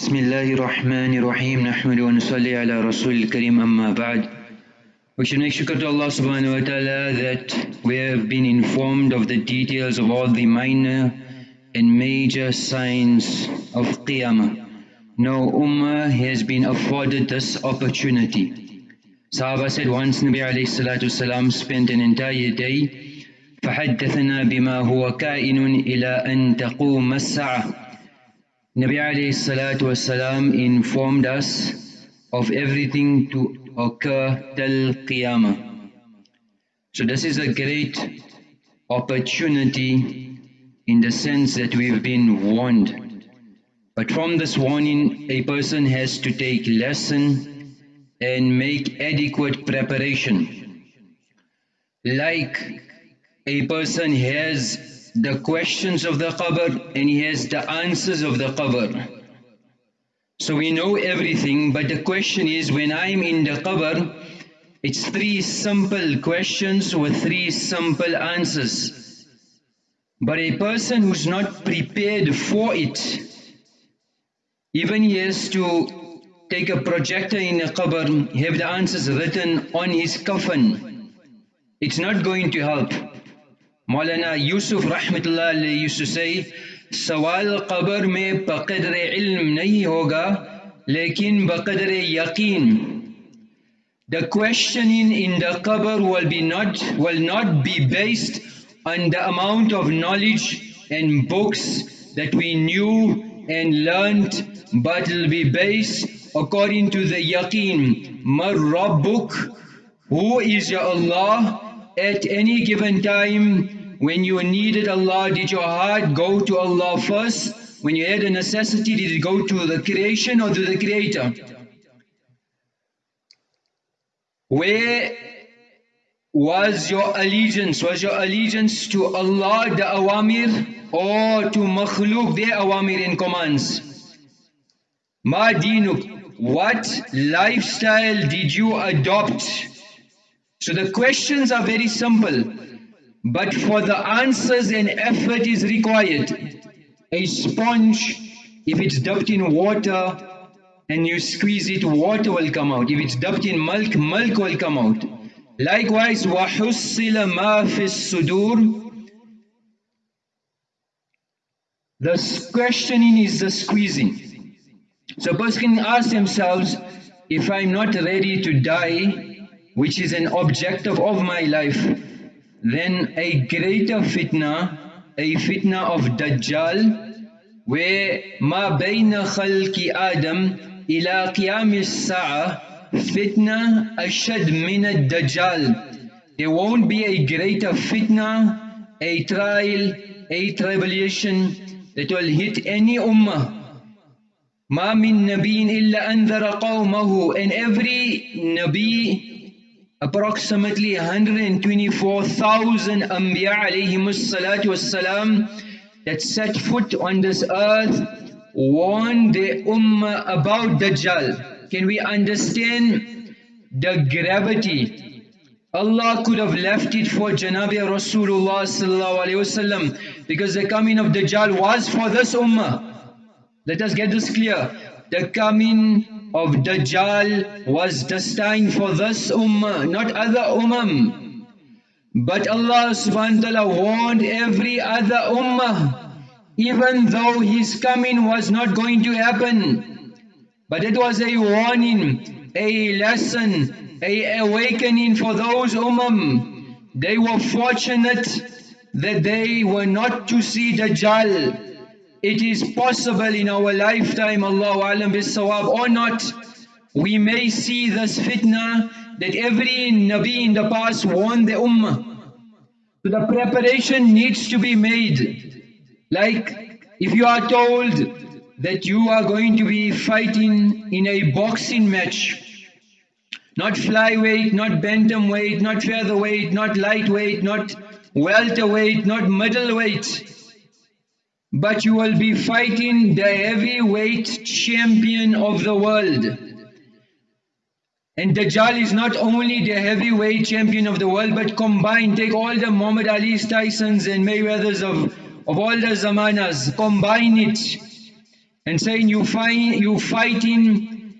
بسم الله الرحمن الرحيم نحمد ونصلي على رسول الكريم أما بعد We should make shukr to Allah subhanahu wa ta'ala that we have been informed of the details of all the minor and major signs of Qiyamah. No ummah has been afforded this opportunity. Sahaba said once Nabi alayhi salatu salam spent an entire day فحدثنا بما هو كائن إلى أن تقوم الساعة Nabi alayhi salatu wasalam informed us of everything to occur till Qiyamah. So this is a great opportunity in the sense that we've been warned. But from this warning, a person has to take lesson and make adequate preparation. Like a person has the questions of the qabr and he has the answers of the qabr. So we know everything, but the question is when I'm in the qabr, it's three simple questions with three simple answers. But a person who's not prepared for it, even he has to take a projector in a qabr, have the answers written on his coffin. It's not going to help. मौलाना यूसुफ रहमतुल्लाह used to say सवाल कब्र में बकदर इल्म नहीं होगा लेकिन बकदर यकीन The questioning in the qabr will be not will not be based on the amount of knowledge and books that we knew and learnt, but it will be based according to the yaqeen. Mar Rabbuk, who is your Allah at any given time when you needed Allah, did your heart go to Allah first? When you had a necessity, did it go to the creation or to the creator? Where was your allegiance? Was your allegiance to Allah, the awamir, or to makhluk, their awamir and commands? Ma dinuk, what lifestyle did you adopt? So the questions are very simple But for the answers and effort is required. A sponge, if it's dipped in water and you squeeze it, water will come out. If it's dipped in milk, milk will come out. Likewise, وَحُصِّلَ مَا فِي الصُّدُورِ The questioning is the squeezing. So a person can ask themselves, if I'm not ready to die, which is an objective of my life, then a greater fitna, a fitna of Dajjal, where ma bayna khalki Adam ila qiyam as-sa'a fitna ashad min ad-Dajjal. There won't be a greater fitna, a trial, a tribulation that will hit any ummah. ما من نبي إلا أنذر قومه and every Nabi approximately 124,000 Anbiya that set foot on this earth warned the Ummah about Dajjal. Can we understand the gravity? Allah could have left it for Janabi Rasulullah because the coming of Dajjal was for this Ummah. Let us get this clear. The coming of Dajjal was destined for this ummah, not other ummah. But Allah subhanahu wa ta'ala warned every other ummah, even though his coming was not going to happen. But it was a warning, a lesson, a awakening for those ummah. They were fortunate that they were not to see Dajjal. It is possible in our lifetime, Allahu Alam bisawab or not, we may see this fitna that every Nabi in the past warned the Ummah. So the preparation needs to be made. Like if you are told that you are going to be fighting in a boxing match, not flyweight, not bantamweight, not featherweight, not lightweight, not welterweight, not middleweight, but you will be fighting the heavyweight champion of the world. And Dajjal is not only the heavyweight champion of the world, but combined, take all the Muhammad Ali's, Tyson's and Mayweather's of, of all the Zamanas, combine it. and saying you find you fighting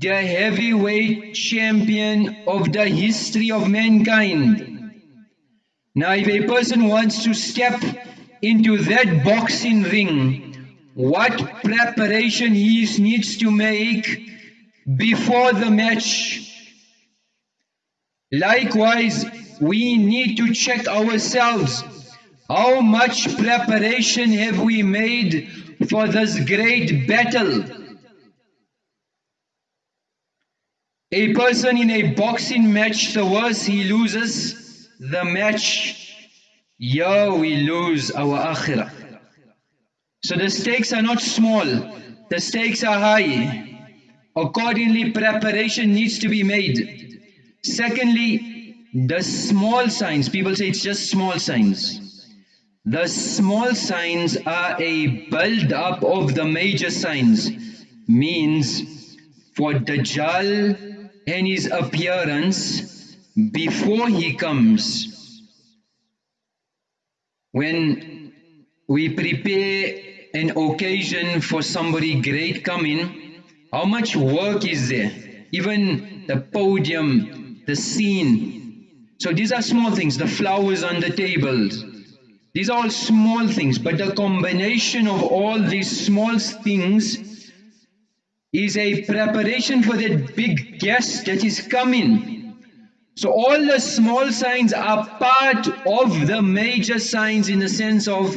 the heavyweight champion of the history of mankind. Now if a person wants to step into that boxing ring, what preparation he needs to make before the match. Likewise, we need to check ourselves. How much preparation have we made for this great battle? A person in a boxing match, the worse he loses the match, yeah, we lose our akhirah. So the stakes are not small, the stakes are high. Accordingly, preparation needs to be made. Secondly, the small signs, people say it's just small signs. The small signs are a build up of the major signs. Means for Dajjal and his appearance before he comes. When we prepare an occasion for somebody great coming, how much work is there? Even the podium, the scene. So these are small things, the flowers on the tables. These are all small things, but the combination of all these small things is a preparation for that big guest that is coming. So all the small signs are part of the major signs in the sense of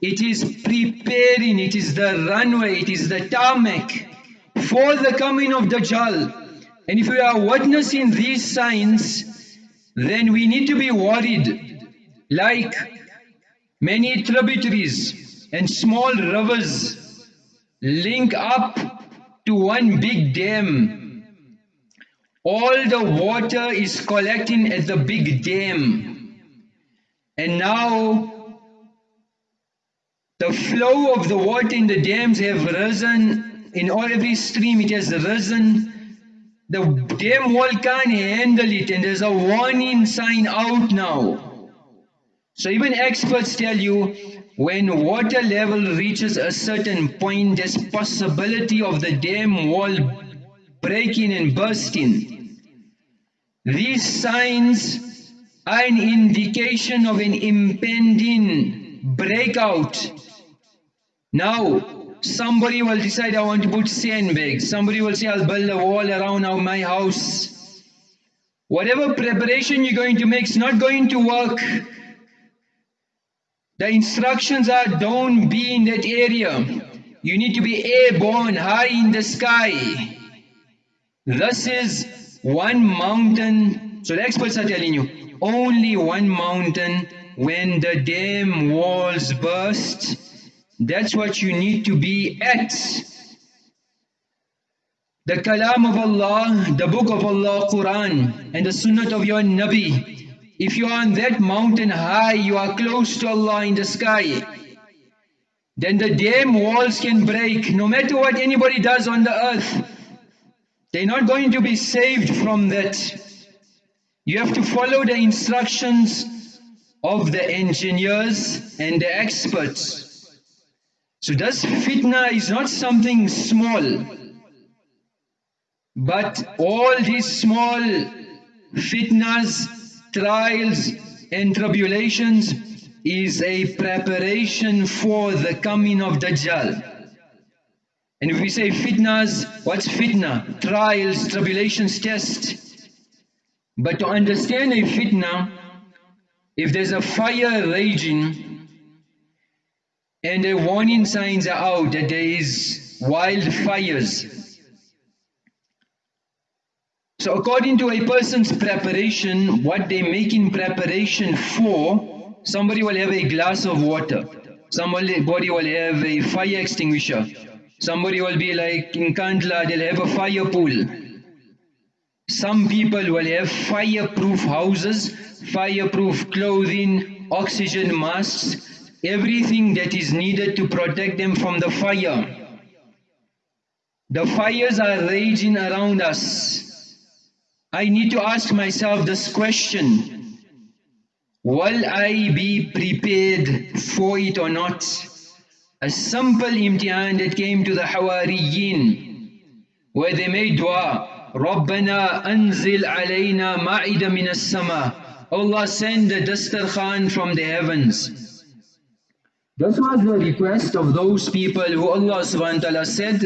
it is preparing, it is the runway, it is the tarmac for the coming of Dajjal. And if we are witnessing these signs, then we need to be worried. Like many tributaries and small rivers link up to one big dam. All the water is collecting at the big dam. And now the flow of the water in the dams have risen in all every stream it has risen. The dam wall can't handle it and there's a warning sign out now. So even experts tell you when water level reaches a certain point there's possibility of the dam wall breaking and bursting. These signs are an indication of an impending breakout. Now, Somebody will decide I want to put sandbags. Somebody will say I'll build a wall around my house. Whatever preparation you're going to make is not going to work. The instructions are don't be in that area. You need to be airborne, high in the sky. This is one mountain. So the experts are telling you, only one mountain when the dam walls burst that's what you need to be at. The kalam of Allah, the book of Allah, Quran, and the sunnah of your Nabi. If you are on that mountain high, you are close to Allah in the sky. Then the dam walls can break, no matter what anybody does on the earth. They're not going to be saved from that. You have to follow the instructions of the engineers and the experts. So thus fitna is not something small. But all these small fitnas, trials and tribulations is a preparation for the coming of Dajjal. And if we say fitnas, what's fitna? Trials, tribulations, tests. But to understand a fitna, if there's a fire raging, and the warning signs are out that there is wildfires. So according to a person's preparation, what they make in preparation for, somebody will have a glass of water. Somebody will have a fire extinguisher. Somebody will be like in Kandla, they'll have a fire pool. Some people will have fireproof houses, fireproof clothing, oxygen masks, everything that is needed to protect them from the fire. The fires are raging around us. I need to ask myself this question. Will I be prepared for it or not? a simple imtihan that came to the Hawariyin, where they made dua, رَبَّنَا أَنزِلْ عَلَيْنَا مَعِدَ مِنَ السَّمَاءِ Allah send the dastarkhan from the heavens. This was the request of those people who Allah subhanahu wa ta'ala said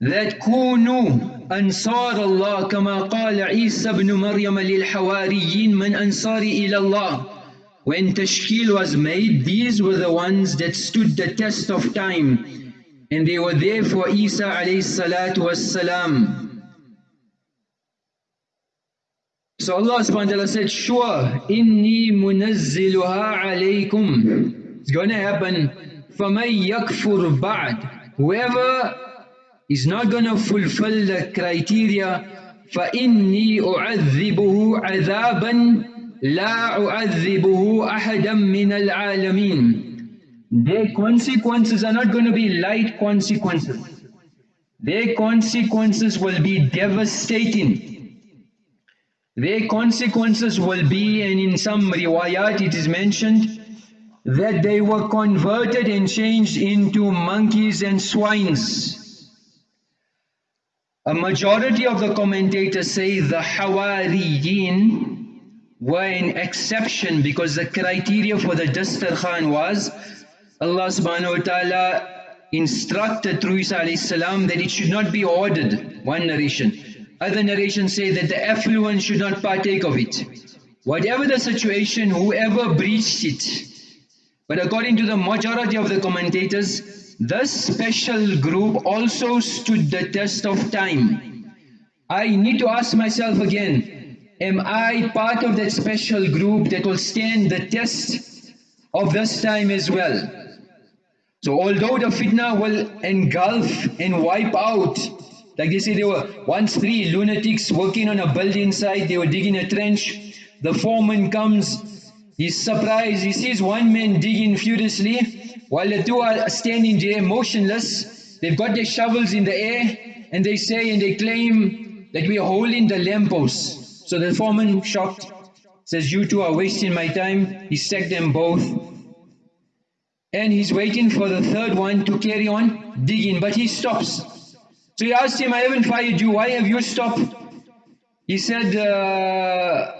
that كونوا أنصار الله كما قال عيسى بن مريم للحواريين من أنصاري إلى الله When Tashkil was made, these were the ones that stood the test of time and they were there for Isa alayhi salatu was salam. So Allah subhanahu wa ta'ala said, sure, inni munazziluha alaykum. It's going to happen. فَمَن يَكْفُرْ بَعْدْ Whoever is not going to fulfill the criteria, فَإِنِّي أُعَذِّبُهُ عَذَابًا لا أعذبه أحدا من العالمين Their consequences are not going to be light consequences. Their consequences will be devastating. Their consequences will be, and in some riwayat it is mentioned, that they were converted and changed into monkeys and swines. A majority of the commentators say the Hawariyin were an exception because the criteria for the Dastarkhan was Allah subhanahu wa ta'ala instructed through Isa salam that it should not be ordered, one narration. Other narrations say that the affluent should not partake of it. Whatever the situation, whoever breached it. But according to the majority of the commentators, this special group also stood the test of time. I need to ask myself again, am I part of that special group that will stand the test of this time as well? So although the fitna will engulf and wipe out, like they say there were once three lunatics working on a building site, they were digging a trench, the foreman comes, he's surprised, he sees one man digging furiously, while the two are standing there motionless, they've got their shovels in the air, and they say and they claim that we are holding the lampposts. So the foreman, shocked, says, you two are wasting my time, he sacked them both, and he's waiting for the third one to carry on digging, but he stops. So he asked him, I haven't fired you, why have you stopped? He said, uh,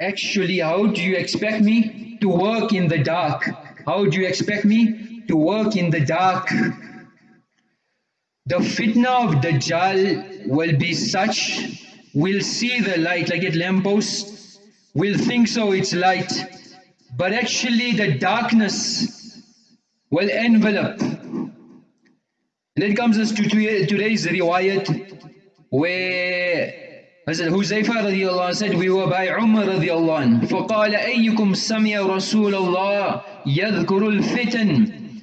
actually, how do you expect me to work in the dark? How do you expect me to work in the dark? The fitna of Dajjal will be such, we'll see the light, like at lampposts, we'll think so it's light, but actually the darkness will envelop. And then comes us to today's riwayat where Hazrat Huzaifa radiallahu anh said, we were by Umar radiallahu anh. فَقَالَ أَيُّكُمْ سَمِيَ رَسُولَ اللَّهِ يَذْكُرُ الْفِتَنِ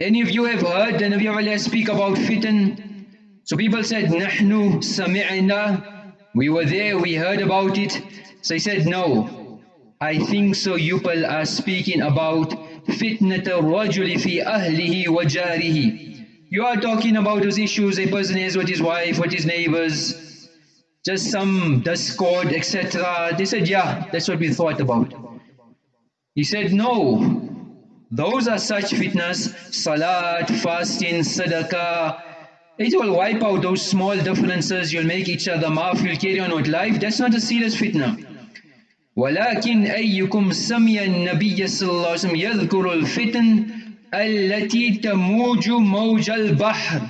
Any of you have heard the Nabi Allah speak about fitan? So people said, نَحْنُ سَمِعْنَا we were there, we heard about it. So he said, no, I think so you are speaking about fitnat rajuli fi ahlihi wa jarihi. You are talking about those issues a person has with his wife, with his neighbors, just some discord, etc. They said, yeah, that's what we thought about. He said, no, those are such fitnas, salat, fasting, sadaqah. It will wipe out those small differences, you'll make each other maaf, you'll carry on with life. That's not a serious fitna. ولكن أيكم سمي النبي صلى الله عليه وسلم يذكر الفتن التي تموج موج البحر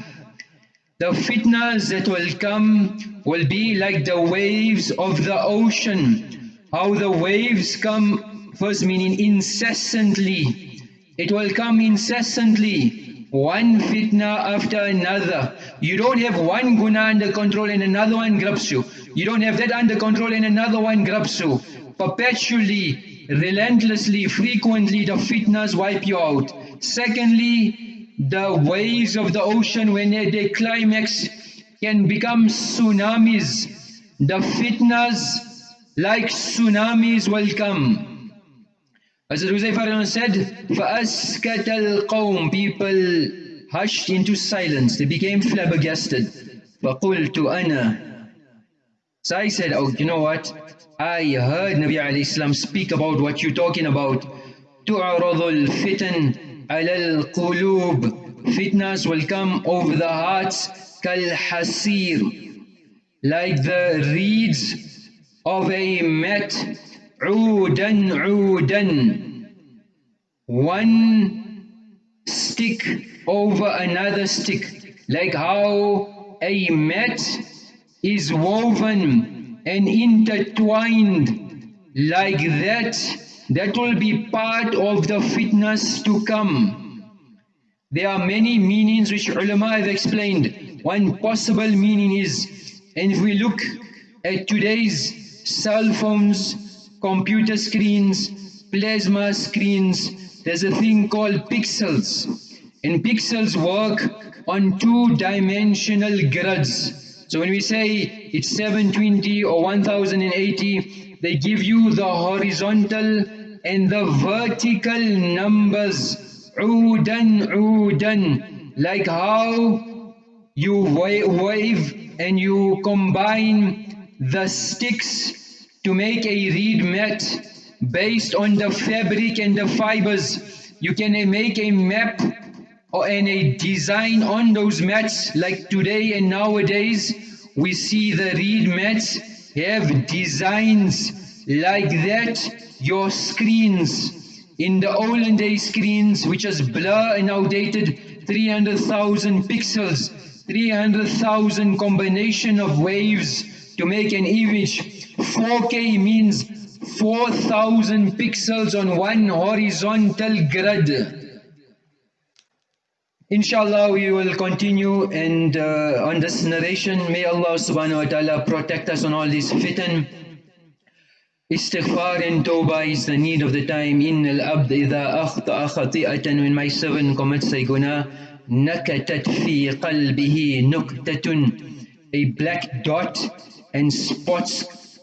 The fitnas that will come will be like the waves of the ocean. How the waves come, first meaning incessantly. It will come incessantly, one fitna after another. You don't have one guna under control and another one grabs you. You don't have that under control and another one grabs you perpetually, relentlessly, frequently the fitnas wipe you out. Secondly, the waves of the ocean when they climax can become tsunamis. The fitnas like tsunamis will come. Hazrat Huzaifar said, فَأَسْكَتَ الْقَوْمِ People hushed into silence. They became flabbergasted. فَقُلْتُ أَنَا So I said, oh, you know what? I heard Nabi alayhi salam speak about what you're talking about. تُعْرَضُ الْفِتَنْ عَلَى الْقُلُوبِ fitnas will come over the hearts كَالْحَسِيرِ Like the reeds of a mat Udan, udan. One stick over another stick. Like how a mat is woven and intertwined. Like that, that will be part of the fitnas to come. There are many meanings which ulama have explained. One possible meaning is, and if we look at today's cell phones, computer screens plasma screens there's a thing called pixels and pixels work on two-dimensional grids so when we say it's 720 or 1080, they give you the horizontal and the vertical numbers. Udan, udan. Like how you wave and you combine the sticks to make a reed mat based on the fabric and the fibers. You can make a map or any design on those mats. Like today and nowadays we see the reed mats have designs like that. Your screens. In the olden day screens which is blur and outdated 300,000 pixels 300,000 combination of waves to make an image. 4K means 4000 pixels on one horizontal grid. Inshallah, we will continue and uh, on this narration, may Allah subhanahu wa ta'ala protect us on all these fitan. Istighfar and tawbah is the need of the time. Innal abd idha akhta'a khati'atan when my servant commits a guna, nakatat fi qalbihi nuktatun. A black dot and spots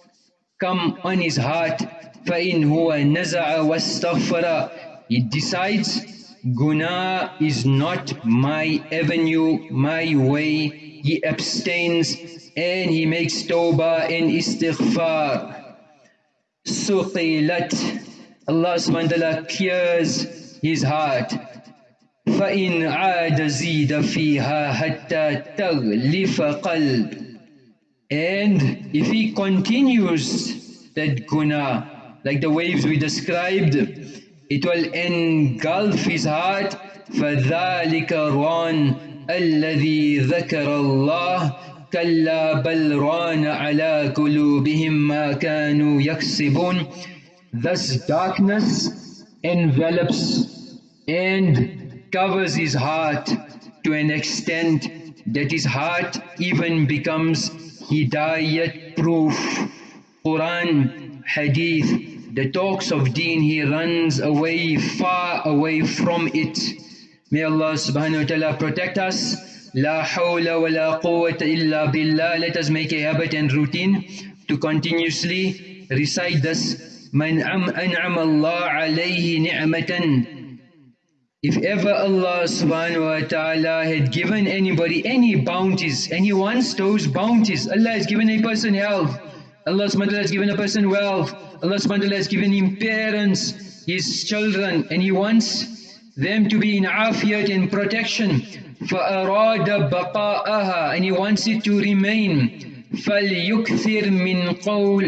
come on his heart فإن هو نزع واستغفر he decides Guna is not my avenue, my way. He abstains and he makes tawbah and istighfar. Suqilat. Allah subhanahu wa ta'ala clears his heart. فإن عاد زيد فيها حتى تغلف قلب and if he continues that guna like the waves we described it will engulf his heart فذلك ران الذي ذكر الله كلا بل ران على قلوبهم ما كانوا يكسبون thus darkness envelops and covers his heart to an extent that his heart even becomes hidayat proof Quran Hadith the talks of deen, he runs away, far away from it. May Allah subhanahu wa ta'ala protect us. La hawla wa la quwwata illa billah. Let us make a habit and routine to continuously recite this. Man an'am Allah alayhi ni'matan. If ever Allah subhanahu wa ta'ala had given anybody any bounties and he wants those bounties, Allah has given a person health, Allah subhanahu wa ta'ala has given a person wealth, Allah subhanahu wa ta'ala has given him parents, his children, and he wants them to be in afiyat and protection. فَأَرَادَ بَقَاءَهَا And he wants it to remain. فَلْيُكْثِرْ مِنْ قَوْلٍ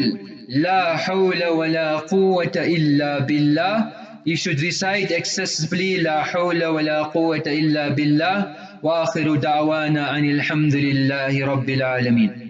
لَا حَوْلَ وَلَا قُوَّةَ إِلَّا بِاللَّهِ He should recite excessively لا حول ولا قوة إلا بالله وآخر دعوانا أن الحمد لله رب العالمين